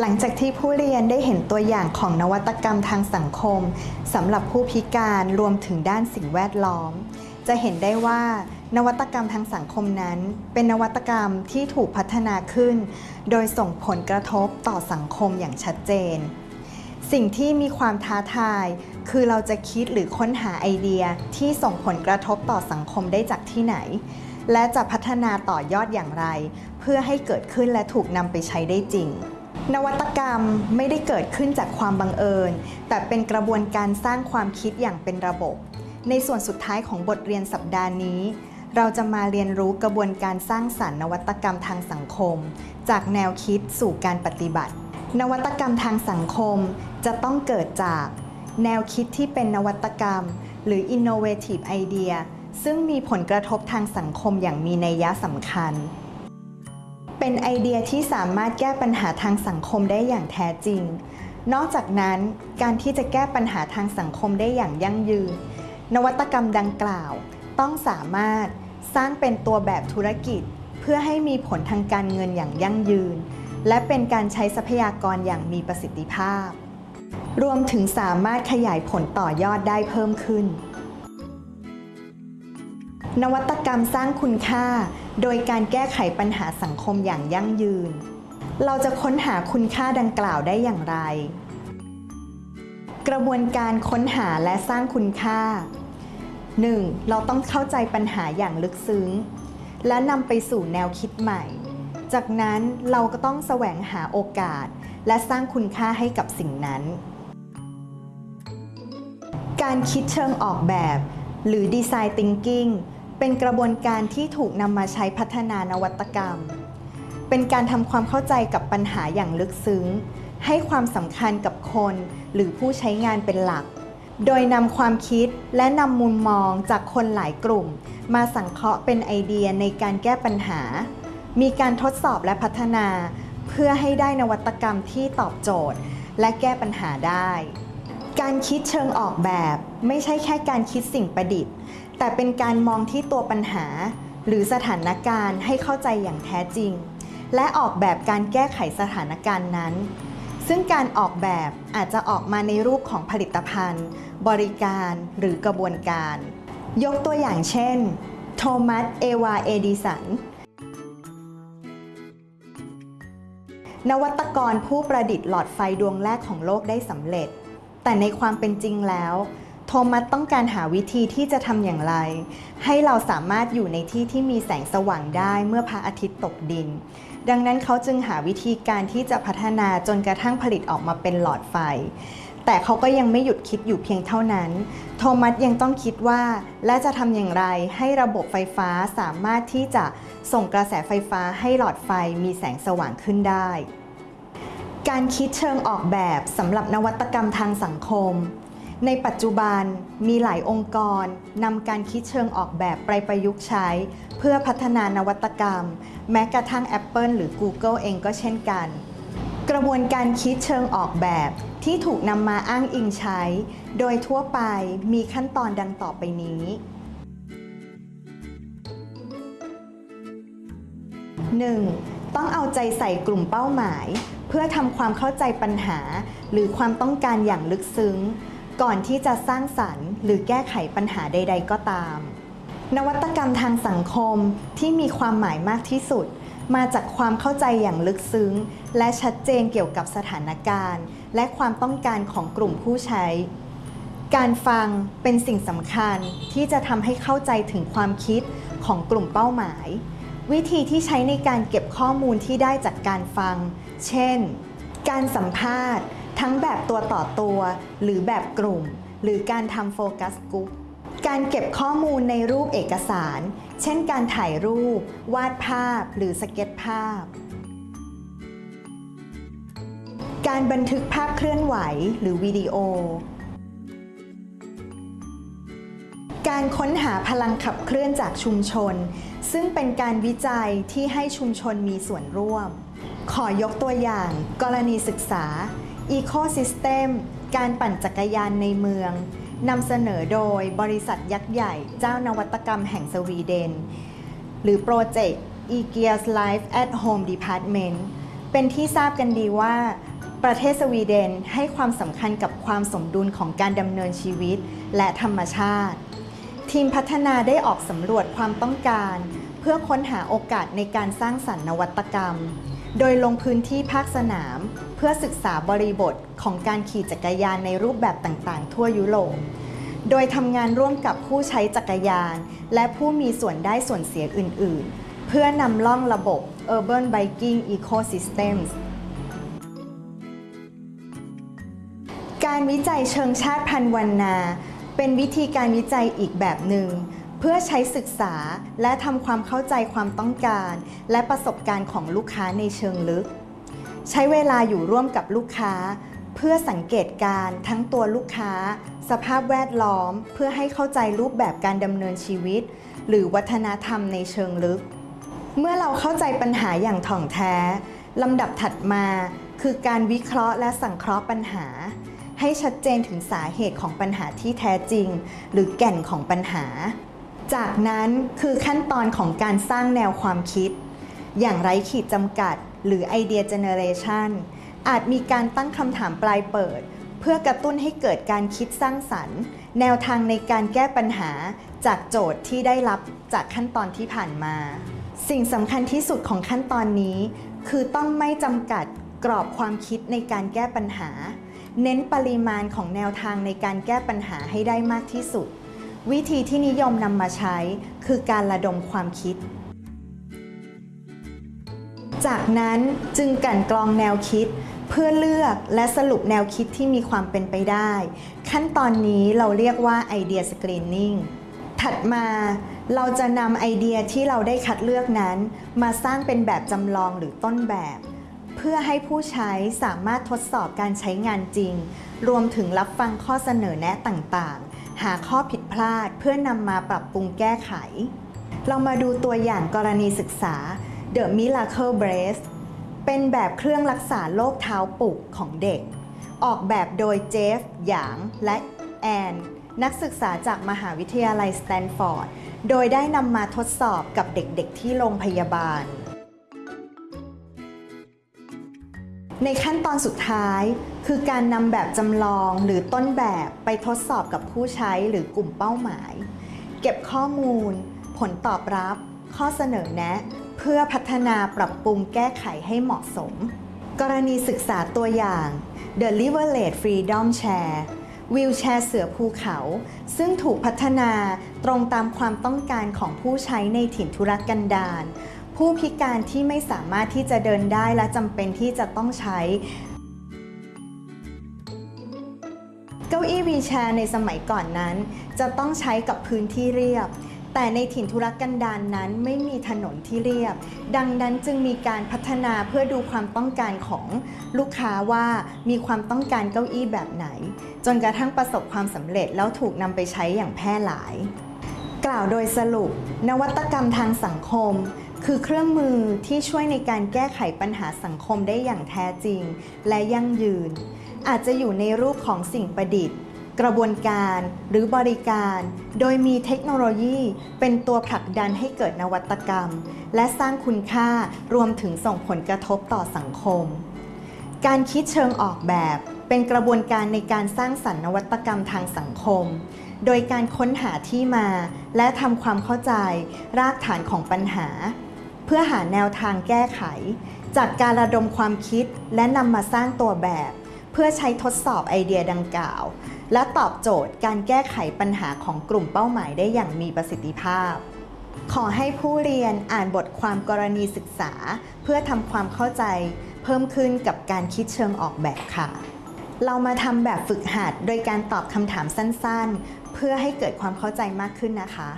หลังจากที่ผู้เรียนได้เห็นตัวอย่างของนวัตกรรมทางสังคมสำหรับผู้พิการรวมถึงด้านสิ่งแวดล้อม จะเห็นได้ว่านวัตกรรมทางสังคมนั้น เป็นนวัตกรรมที่ถูกพัฒนาขึ้น โดยส่งผลกระทบต่อสังคมอย่างชัดเจน สิ่งที่มีความท้าทาย คือเราจะคิดหรือค้นหาไอเดียที่ส่งผลกระทบต่อสังคมได้จากที่ไหน และจะพัฒนาต่อยอดอย่างไร เพื่อให้เกิดขึ้นและถูกนำไปใช้ได้จริง นวัตกรรมไม่ได้เกิดขึ้นจากความบังเอิญ แต่เป็นกระบวนการสร้างความคิดอย่างเป็นระบบ ในส่วนสุดท้ายของบทเรียนสัปดาห์นี้ เราจะมาเรียนรู้กระบวนการสร้างสรรค์นวัตกรรมทางสังคม จากแนวคิดสู่การปฏิบัติ นวัตกรรมทางสังคมจะต้องเกิดจาก แนวคิดที่เป็นนวัตกรรม หรือ innovative idea ซึ่งมีผลกระทบทางสังคมอย่างมีนัยยะสำคัญ เป็นไอเดียที่สามารถแก้ปัญหาทางสังคมได้อย่างแท้จริง นอกจากนั้นการที่จะแก้ปัญหาทางสังคมได้อย่างยั่งยืน นวัตกรรมดังกล่าว ต้องสามารถสร้างเป็นตัวแบบธุรกิจ เพื่อให้มีผลทางการเงินอย่างยั่งยืน และเป็นการใช้ทรัพยากรอย่างมีประสิทธิภาพ รวมถึงสามารถขยายผลต่อยอดได้เพิ่มขึ้น นวัตกรรมสร้างคุณค่า โดยการแก้ไขปัญหาสังคมอย่างยั่งยืน เราจะค้นหาคุณค่าดังกล่าวได้อย่างไร กระบวนการค้นหาและสร้างคุณค่า 1. เราต้องเข้าใจปัญหาอย่างลึกซึ้ง และนำไปสู่แนวคิดใหม่ จากนั้นเราก็ต้องแสวงหาโอกาส และสร้างคุณค่าให้กับสิ่งนั้น การคิดเชิงออกแบบ หรือ Design Thinking เป็นกระบวนการที่ถูกนำมาใช้พัฒนานวัตกรรม เป็นการทำความเข้าใจกับปัญหาอย่างลึกซึ้ง ให้ความสำคัญกับคนหรือผู้ใช้งานเป็นหลัก โดยนำความคิดและนำมุมมองจากคนหลายกลุ่ม มาสังเคราะห์เป็นไอเดียในการแก้ปัญหา มีการทดสอบและพัฒนา เพื่อให้ได้นวัตกรรมที่ตอบโจทย์ และแก้ปัญหาได้การคิดเชิงออกแบบ ไม่ใช่แค่การคิดสิ่งประดิษฐ์ แต่เป็นการมองที่ตัวปัญหา หรือสถานการณ์ให้เข้าใจอย่างแท้จริง และออกแบบการแก้ไขสถานการณ์นั้น ซึ่งการออกแบบอาจจะออกมาในรูปของผลิตภัณฑ์ บริการหรือกระบวนการ ยกตัวอย่างเช่น โทมัส เอวา เอดิสัน นวัตกรผู้ประดิษฐ์หลอดไฟดวงแรกของโลกได้สำเร็จ แต่ในความเป็นจริงแล้ว โทมัสต้องการหาวิธีที่จะทำอย่างไร ให้เราสามารถอยู่ในที่ที่มีแสงสว่างได้เมื่อพระอาทิตย์ตกดิน ดังนั้นเขาจึงหาวิธีการที่จะพัฒนาจนกระทั่งผลิตออกมาเป็นหลอดไฟ แต่เขาก็ยังไม่หยุดคิดอยู่เพียงเท่านั้น โทมัสยังต้องคิดว่า และจะทำอย่างไรให้ระบบไฟฟ้าสามารถที่จะส่งกระแสไฟฟ้าให้หลอดไฟมีแสงสว่างขึ้นได้ การคิดเชิงออกแบบสำหรับนวัตกรรมทางสังคม ในปัจจุบันมีหลายองค์กรนำการคิดเชิงออกแบบไปประยุกต์ใช้ เพื่อพัฒนานวัตกรรม แม้กระทั่ง Apple หรือ Google เองก็เช่นกัน กระบวนการคิดเชิงออกแบบที่ถูกนำมาอ้างอิงใช้ โดยทั่วไปมีขั้นตอนดังต่อไปนี้ 1. ต้องเอาใจใส่กลุ่มเป้าหมาย เพื่อทำความเข้าใจปัญหา หรือความต้องการอย่างลึกซึ้ง ก่อนที่จะสร้างสรรค์ หรือแก้ไขปัญหาใด ๆ ก็ตาม นวัตกรรมทางสังคมที่มีความหมายมากที่สุด มาจากความเข้าใจอย่างลึกซึ้ง และชัดเจนเกี่ยวกับสถานการณ์ และความต้องการของกลุ่มผู้ใช้ การฟังเป็นสิ่งสำคัญที่จะทำให้เข้าใจถึงความคิดของกลุ่มเป้าหมาย วิธีที่ใช้ในการเก็บข้อมูลที่ได้จากการฟัง เช่น การสัมภาษณ์ ทั้งแบบตัวต่อตัว หรือแบบกลุ่ม หรือการทำโฟกัสกลุ่มการเก็บข้อมูลในรูปเอกสาร เช่นการถ่ายรูป วาดภาพ หรือสเก็ตภาพ การบันทึกภาพเคลื่อนไหวหรือวิดีโอ การค้นหาพลังขับเคลื่อนจากชุมชน ซึ่งเป็นการวิจัยที่ให้ชุมชนมีส่วนร่วม ขอยกตัวอย่าง กรณีศึกษา Ecosystem การปั่นจักรยานในเมืองนำเสนอโดยบริษัทยักษ์ใหญ่เจ้านวัตกรรมแห่งสวีเดน หรือโปรเจกต์ e g e a r s Life at Home Department เป็นที่ทราบกันดีว่า ประเทศสวีเดนให้ความสำคัญกับความสมดุลของการดำเนินชีวิตและธรรมชาติ ทีมพัฒนาได้ออกสำรวจความต้องการ เพื่อค้นหาโอกาสในการสร้างสรรค์นวัตกรรม โดยลงพื้นที่ภาคสนาม เพื่อศึกษาบริบทของการขี่จักรยานในรูปแบบต่างๆ ทั่วยุโรป โดยทำงานร่วมกับผู้ใช้จักรยาน และผู้มีส่วนได้ส่วนเสียอื่น ๆ เพื่อนำล่องระบบ Urban Biking Ecosystems การวิจัยเชิงชาติพันธุ์วันนา เป็นวิธีการวิจัยอีกแบบหนึ่ง พื่อใช้ศึกษาและทำความเข้าใจความต้องการ และประสบการณ์ของลูกค้าในเชิงลึก ใช้เวลาอยู่ร่วมกับลูกค้า เพื่อสังเกตการ์ทั้งตัวลูกค้า สภาพแวดล้อม เพื่อให้เข้าใจรูปแบบการดำเนินชีวิต หรือวัฒนธรรมในเชิงลึก เมื่อเราเข้าใจปัญหาอย่างถ่องแท้ลำดับถัดมา คือการวิเคราะห์และสังเคราะห์ปัญหา ให้ชัดเจนถึงสาเหตุของปัญหาที่แท้จริง หรือแก่นของปัญหา จากนั้นคือขั้นตอนของการสร้างแนวความคิด อย่างไร้ขีดจำกัด หรือไอเดียเจเนเรชันอาจมีการตั้งคำถามปลายเปิด เพื่อกระตุ้นให้เกิดการคิดสร้างสรรค์ แนวทางในการแก้ปัญหาจากโจทย์ที่ได้รับจากขั้นตอนที่ผ่านมา สิ่งสำคัญที่สุดของขั้นตอนนี้ คือต้องไม่จำกัดกรอบความคิดในการแก้ปัญหา เน้นปริมาณของแนวทางในการแก้ปัญหาให้ได้มากที่สุด วิธีที่นิยมนำมาใช้คือการระดมความคิด จากนั้นจึงกั่นกรองแนวคิด เพื่อเลือกและสรุปแนวคิดที่มีความเป็นไปได้ ขั้นตอนนี้เราเรียกว่าไอเดียสกรีนนิ่งถัดมาเราจะนำไอเดียที่เราได้คัดเลือกนั้น มาสร้างเป็นแบบจำลองหรือต้นแบบ เพื่อให้ผู้ใช้สามารถทดสอบการใช้งานจริง รวมถึงรับฟังข้อเสนอแนะต่างๆ หาข้อผิดพลาดเพื่อนำมาปรับปรุงแก้ไข เรามาดูตัวอย่างกรณีศึกษา The Miracle Brace เป็นแบบเครื่องรักษาโรคเท้าปุกของเด็ก ออกแบบโดยเจฟ หยาง และแอน นักศึกษาจากมหาวิทยาลัยสแตนฟอร์ด โดยได้นำมาทดสอบกับเด็กๆที่โรงพยาบาล ในขั้นตอนสุดท้าย คือการนำแบบจำลองหรือต้นแบบไปทดสอบกับผู้ใช้หรือกลุ่มเป้าหมาย เก็บข้อมูล ผลตอบรับ ข้อเสนอแนะ เพื่อพัฒนาปรับปรุงแก้ไขให้เหมาะสม กรณีศึกษาตัวอย่าง The Liverlade Freedom Chair วิวแชร์เสือภูเขา ซึ่งถูกพัฒนาตรงตามความต้องการของผู้ใช้ในถิ่นทุรกันดาร ผู้พิการที่ไม่สามารถที่จะเดินได้และจำเป็นที่จะต้องใช้ เก้าอี้วีแชร์ในสมัยก่อนนั้น จะต้องใช้กับพื้นที่เรียบ แต่ในถิ่นทุรกันดารนนั้นไม่มีถนนที่เรียบ ดังนั้นจึงมีการพัฒนาเพื่อดูความต้องการของลูกค้าว่ามีความต้องการเก้าอี้แบบไหน จนกระทั่งประสบความสำเร็จแล้วถูกนำไปใช้อย่างแพร่หลาย กล่าวโดยสรุป นวัตกรรมทางสังคม คือเครื่องมือที่ช่วยในการแก้ไขปัญหาสังคมได้อย่างแท้จริง และยั่งยืน อาจจะอยู่ในรูปของสิ่งประดิษฐ์ กระบวนการหรือบริการ โดยมีเทคโนโลยีเป็นตัวผลักดันให้เกิดนวัตกรรม และสร้างคุณค่ารวมถึงส่งผลกระทบต่อสังคม การคิดเชิงออกแบบ เป็นกระบวนการในการสร้างสรรค์นวัตกรรมทางสังคมโดยการค้นหาที่มาและทำความเข้าใจรากฐานของปัญหา เพื่อหาแนวทางแก้ไข จากการระดมความคิดและนำมาสร้างตัวแบบ เพื่อใช้ทดสอบไอเดียดังกล่าว และตอบโจทย์การแก้ไขปัญหาของกลุ่มเป้าหมายได้อย่างมีประสิทธิภาพ ขอให้ผู้เรียนอ่านบทความกรณีศึกษา เพื่อทำความเข้าใจ เพิ่มขึ้นกับการคิดเชิงออกแบบค่ะเรามาทำแบบฝึกหัดโดยการตอบคำถามสั้นๆ เพื่อให้เกิดความเข้าใจมากขึ้นนะคะ